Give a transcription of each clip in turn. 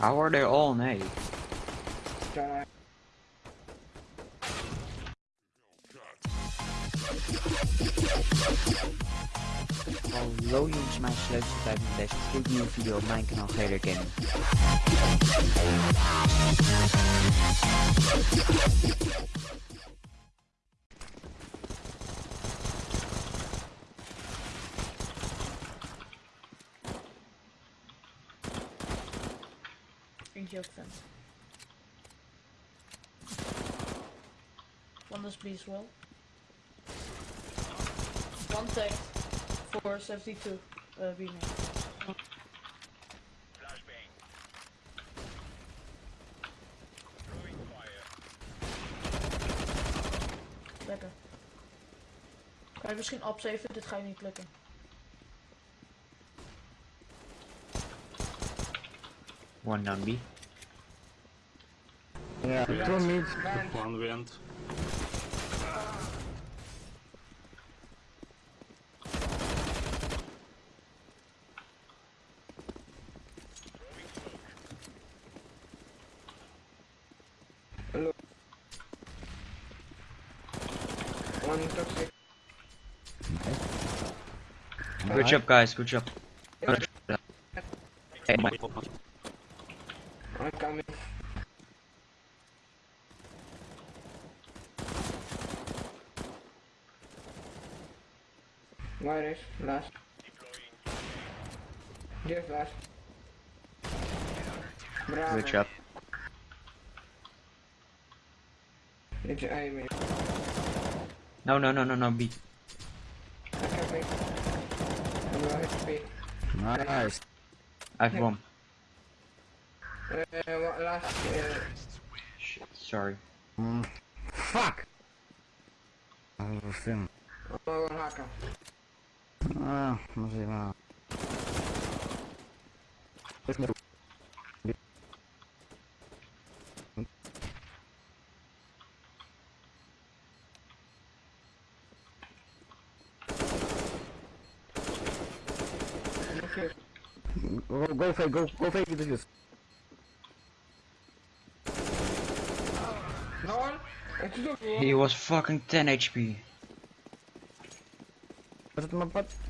How are they all A? Try. Hallo jongens, mijn sleutel 35. Dit nieuwe video op mijn kanaal Gaming. Eentje ook vent. One is B as well. One tag for 72 uh, main. Lekker. Kan je misschien opzeven? Dit ga je niet lukken. One down B. Yeah, two mid. One vent. Hello. One toxic. Good job guys, good job. Hey, my- I'm coming. Where is last? Yes, last. Bravo. Good job. It's A, mate. No, no, no, no, no, B. I can make. I'm low HP. Nice. I have bomb. Uh, last? Uh, Shit, sorry. Mm. Fuck! Oh, film. oh, one Okay. Go, go fake, go, go fake the defuse. No one? It's the He was fucking 10 HP. Może to ma patero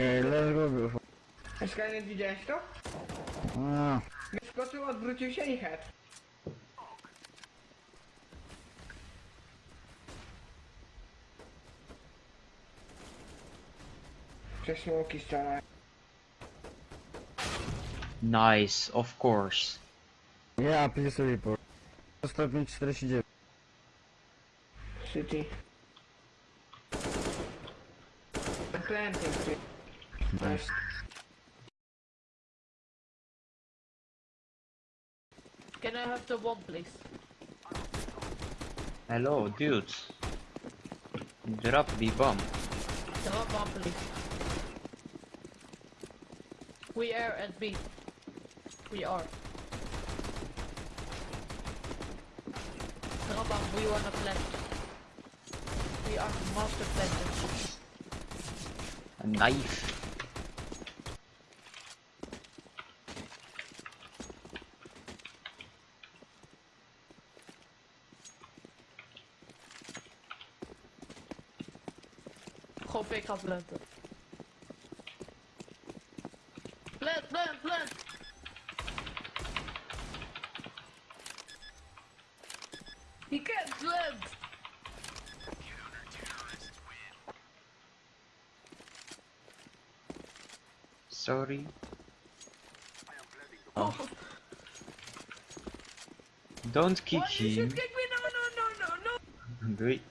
Ej, widzisz? Let's go, beautiful. Skynet widziałeś to? Ah, Wyskoczył, odwrócił się i head. Przez smoki strzelają. Nice, of course. yeah, please report. 149. City. Planting city. Nice. Can I have the one please? Hello, dudes. Drop the bomb. The one one please. We are at B. We are. Drop bomb, we wanna plant. We are master planters. A knife. Gaan planten. Plant, plant, plant! He can't plant! Sorry. Oh. Don't kick Why him. should kick me? No, no, no, no, no! Doei.